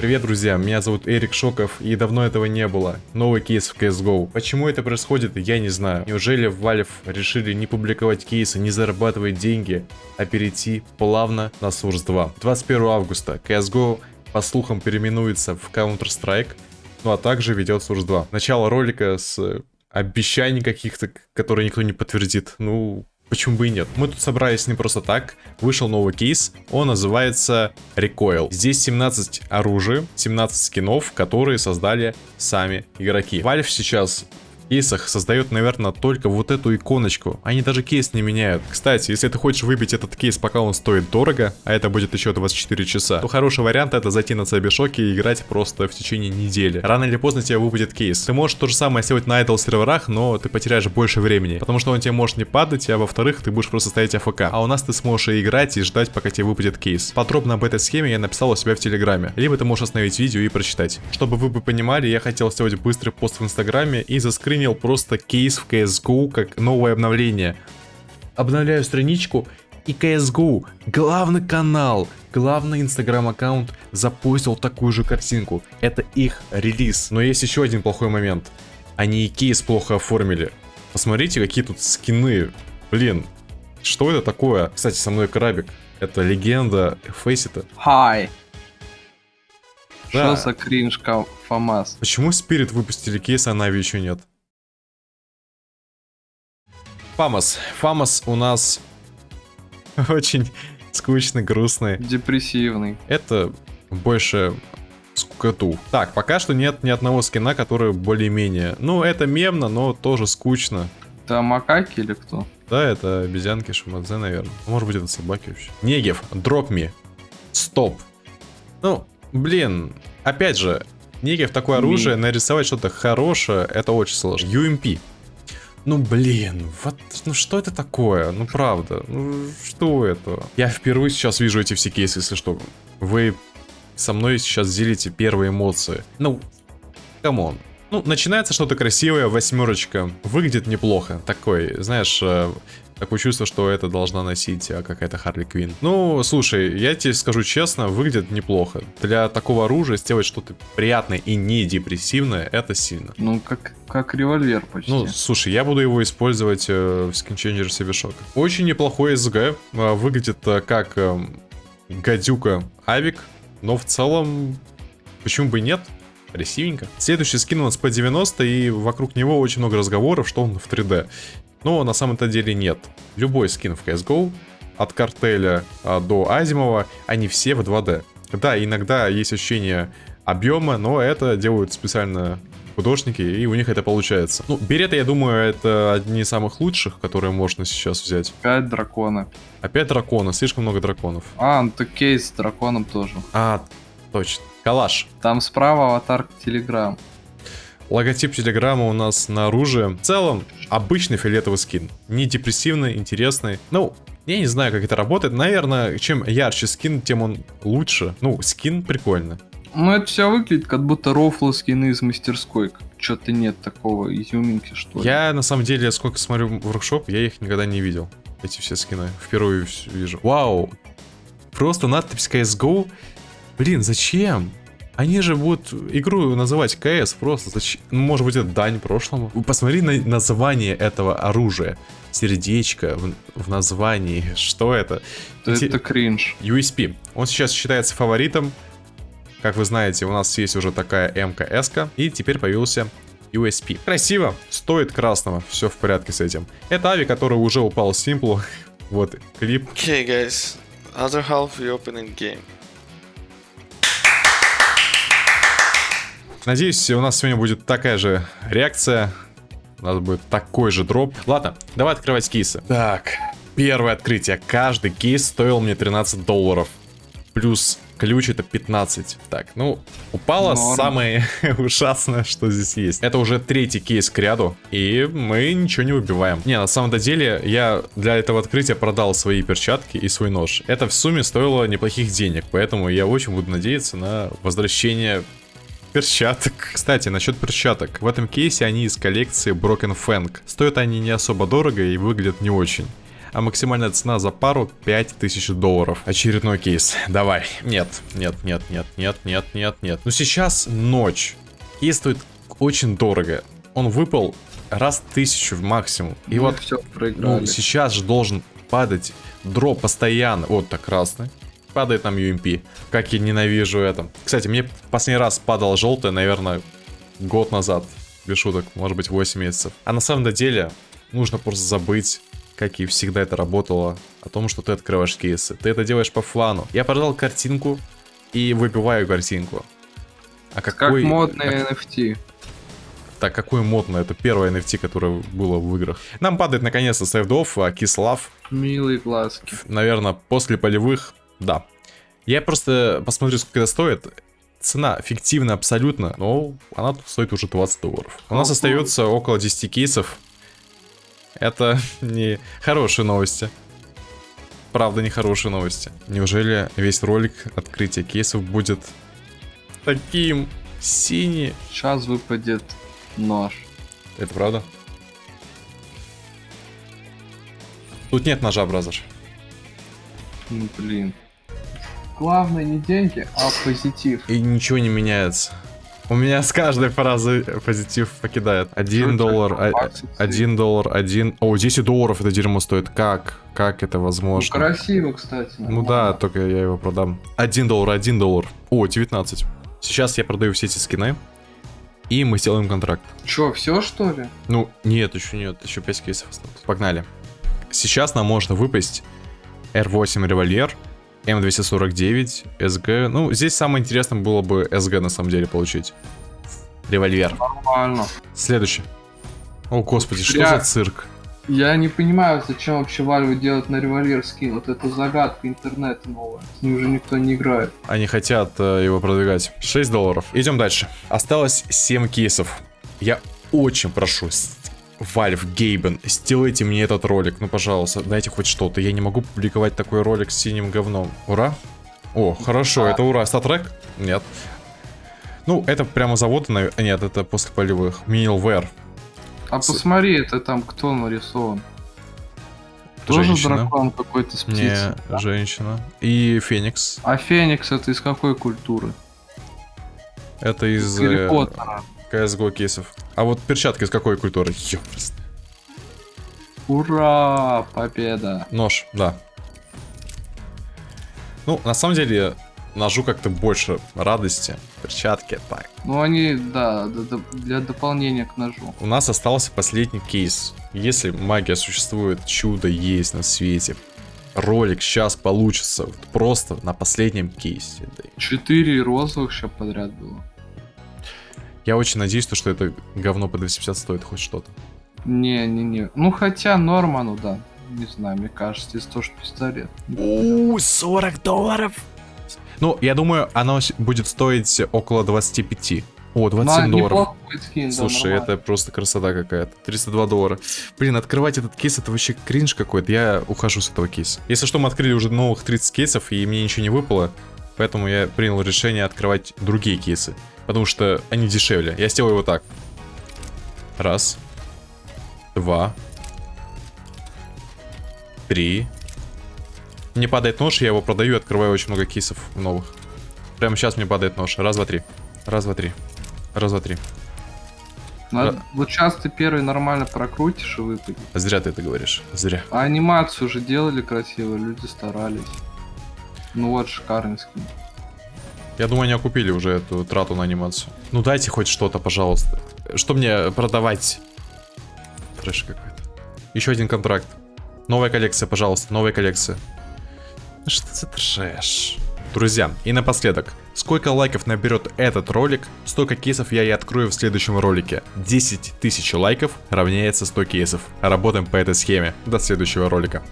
Привет, друзья, меня зовут Эрик Шоков, и давно этого не было. Новый кейс в CSGO. Почему это происходит, я не знаю. Неужели Valve решили не публиковать кейсы, не зарабатывать деньги, а перейти плавно на Source 2? 21 августа CSGO, по слухам, переименуется в Counter-Strike, ну а также ведет Source 2. Начало ролика с обещаний каких-то, которые никто не подтвердит. Ну, Почему бы и нет? Мы тут собрались не просто так. Вышел новый кейс. Он называется Recoil. Здесь 17 оружий, 17 скинов, которые создали сами игроки. Valve сейчас кейсах создает, наверное, только вот эту иконочку. Они даже кейс не меняют. Кстати, если ты хочешь выбить этот кейс, пока он стоит дорого, а это будет еще 24 часа, то хороший вариант это зайти на CB и играть просто в течение недели. Рано или поздно тебе выпадет кейс. Ты можешь то же самое сделать на idle серверах, но ты потеряешь больше времени, потому что он тебе может не падать, а во-вторых, ты будешь просто стоять АФК. А у нас ты сможешь и играть, и ждать, пока тебе выпадет кейс. Подробно об этой схеме я написал у себя в Телеграме. Либо ты можешь остановить видео и прочитать. Чтобы вы бы понимали, я хотел сделать быстрый пост в Инстаграме и заскринил заскринил просто кейс в CSGO как новое обновление. Обновляю страничку и CSGO, главный канал, главный инстаграм-аккаунт запустил такую же картинку. Это их релиз. Но есть еще один плохой момент. Они и кейс плохо оформили. Посмотрите, какие тут скины. Блин, что это такое? Кстати, со мной крабик. Это легенда Фейсита. Hi. Да. Что за кринж ФАМАС? Почему Спирит выпустили кейс, а Нави еще нет? Фамас. Фамас у нас очень скучный, грустный. Депрессивный. Это больше скукоту. Так, пока что нет ни одного скина, который более-менее... Ну, это мемно, но тоже скучно. Это макаки или кто? Да, это обезьянки Шимадзе, наверное. Может быть, это собаки вообще. Негев, дроп ми. Стоп. Ну, блин, опять же, Негев такое оружие, нарисовать что-то хорошее, это очень сложно. UMP. Ну блин, вот, ну что это такое? Ну правда, ну что это? Я впервые сейчас вижу эти все кейсы, если что. Вы со мной сейчас делите первые эмоции. Ну, come on. Ну, начинается что-то красивое, восьмерочка. Выглядит неплохо. Такой, знаешь, э, Такое чувство, что это должна носить а, какая-то Харли Квин. Ну, слушай, я тебе скажу честно, выглядит неплохо. Для такого оружия сделать что-то приятное и не депрессивное, это сильно. Ну, как, как револьвер почти. Ну, слушай, я буду его использовать э, в skinchanger е Севишока. Очень неплохой СГ. Э, выглядит э, как э, гадюка Авик, но в целом, почему бы и нет? Красивенько. Следующий скин у нас по 90 и вокруг него очень много разговоров, что он в 3D. Но на самом-то деле нет. Любой скин в CSGO, от картеля а, до Азимова, они все в 2D. Да, иногда есть ощущение объема, но это делают специально художники, и у них это получается. Ну, береты, я думаю, это одни из самых лучших, которые можно сейчас взять. Опять дракона. Опять дракона, слишком много драконов. А, ну то кейс с драконом тоже. А, точно. Калаш. Там справа аватарка Телеграм. Логотип Телеграма у нас на оружие. В целом, обычный фиолетовый скин. Не депрессивный, интересный. Ну, я не знаю, как это работает. Наверное, чем ярче скин, тем он лучше. Ну, скин прикольно. Ну, это все выглядит, как будто рофлы скины из мастерской. Что-то нет такого изюминки, что ли. Я, на самом деле, сколько смотрю в воркшоп, я их никогда не видел. Эти все скины. Впервые вижу. Вау! Просто надпись CSGO. Блин, зачем? Они же будут игру называть КС просто. Зачем? Ну, может быть, это дань прошлому. Посмотри на название этого оружия. Сердечко в, в названии. Что это? Это, это кринж. USP. Он сейчас считается фаворитом. Как вы знаете, у нас есть уже такая МКС. И теперь появился USP. Красиво, стоит красного, все в порядке с этим. Это Ави, который уже упал с Simple. вот, клип. Okay, guys. Other half reopening game. Надеюсь, у нас сегодня будет такая же реакция. У нас будет такой же дроп. Ладно, давай открывать кейсы. Так, первое открытие. Каждый кейс стоил мне 13 долларов. Плюс ключ это 15. Так, ну, упало Норм. самое ужасное, что здесь есть. Это уже третий кейс к ряду, и мы ничего не выбиваем. Не, на самом деле, я для этого открытия продал свои перчатки и свой нож. Это в сумме стоило неплохих денег, поэтому я очень буду надеяться на возвращение перчаток. Кстати, насчет перчаток. В этом кейсе они из коллекции Broken Fang. Стоят они не особо дорого и выглядят не очень. а максимальная цена за пару 5000 долларов. Очередной кейс. Давай. Нет, нет, нет, нет, нет, нет, нет, нет. Ну сейчас ночь. Кейс стоит очень дорого. Он выпал раз тысячу максимум. И Мы вот все проиграли. ну, сейчас же должен падать дроп постоянно. Вот так красный. Падает нам UMP. Как я ненавижу это. Кстати, мне последний раз падал желтый, наверное, год назад. Без шуток, может быть 8 месяцев. А на самом деле, нужно просто забыть, как и всегда это работало, о том, что ты открываешь кейсы. Ты это делаешь по флану. Я продал картинку и выбиваю картинку. А как какой... модные NFT. Так, какой модно, это первое NFT, которое было в играх. Нам падает наконец-то сейфдов, а Кислав Милые глазки. наверное, после полевых, да. Я просто посмотрю, сколько это стоит. Цена фиктивна абсолютно, но она тут стоит уже 20 долларов. У нас остается около 10 кейсов. Это не хорошие новости. Правда, не хорошие новости. Неужели весь ролик открытия кейсов будет таким синий? Сейчас выпадет нож. Это правда? Тут нет ножа, бразер. Ну блин. Главное не деньги, а позитив. И ничего не меняется. У меня с каждой фразы позитив покидает. Один доллар, а- один доллар, один... О, 10 долларов это дерьмо стоит. Как? Как это Ну, возможно? красиво, кстати. Ну да, только я его продам. Один доллар, один доллар. О, 19. Сейчас я продаю все эти скины. И мы сделаем контракт. Чё, все что ли? Ну, нет, еще нет. Еще 5 кейсов осталось. Погнали. Сейчас нам можно выпасть R8 револьвер, М249, СГ. Ну, здесь самое интересное было бы СГ на самом деле получить. Револьвер. Нормально. Следующий. О, господи, что Я- за цирк? Я не понимаю, зачем вообще Valve делать на револьвер скин. Вот это загадка интернета новая. С ним уже никто не играет. Они хотят э, его продвигать. 6 долларов. Идем дальше. Осталось 7 кейсов. Я очень прошу, Valve, Гейбен, сделайте мне этот ролик. Ну, пожалуйста, дайте хоть что-то. Я не могу публиковать такой ролик с синим говном. Ура? О, хорошо, это ура. Статрек? Нет. Ну, это прямо завод, нав- нет, это после полевых. Минилвер. А С- посмотри, это там кто нарисован? Тоже Женщина. дракон какой-то с птицей. Не, женщина. И Феникс. А Феникс это из какой культуры? Это из Гарри э, Поттера. CSGO кейсов. А вот перчатки из какой культуры? Ёпрст. Ура! Победа! Нож, да. Ну, на самом деле, ножу как-то больше радости. Перчатки, так. Ну они, да, для дополнения к ножу. У нас остался последний кейс. Если магия существует, чудо есть на свете. Ролик сейчас получится вот просто на последнем кейсе. Четыре розовых сейчас подряд было. Я очень надеюсь, то, что это говно по 250 стоит хоть что-то. Не-не-не. Ну хотя норма, ну да. Не знаю, мне кажется, здесь тоже пистолет. У, 40 долларов. Ну, я думаю, оно будет стоить около 25. О, 27 Ну, долларов. скин, да, Слушай, нормально. это просто красота какая-то. 302 доллара. Блин, открывать этот кейс, это вообще кринж какой-то. Я ухожу с этого кейса. Если что, мы открыли уже новых 30 кейсов, и мне ничего не выпало. Поэтому я принял решение открывать другие кейсы. Потому что они дешевле. Я сделаю вот так. Раз. Два. Три. Мне падает нож, я его продаю и открываю очень много кейсов новых. Прямо сейчас мне падает нож. Раз, два, три. Раз, два, три. Раз, два, три. Надо- Вот сейчас ты первый нормально прокрутишь и выпадет. Зря ты это говоришь. Зря. А анимацию уже делали красиво, люди старались. Ну вот, шикарный скин. Я думаю, они окупили уже эту трату на анимацию. Ну дайте хоть что-то, пожалуйста. Что мне продавать? Трэш какой-то. Еще один контракт. Новая коллекция, пожалуйста, новая коллекция. Ну Что за трэш? Друзья, и напоследок. Сколько лайков наберет этот ролик, столько кейсов я и открою в следующем ролике. 10 тысяч лайков равняется 100 кейсов. Работаем по этой схеме. До следующего ролика.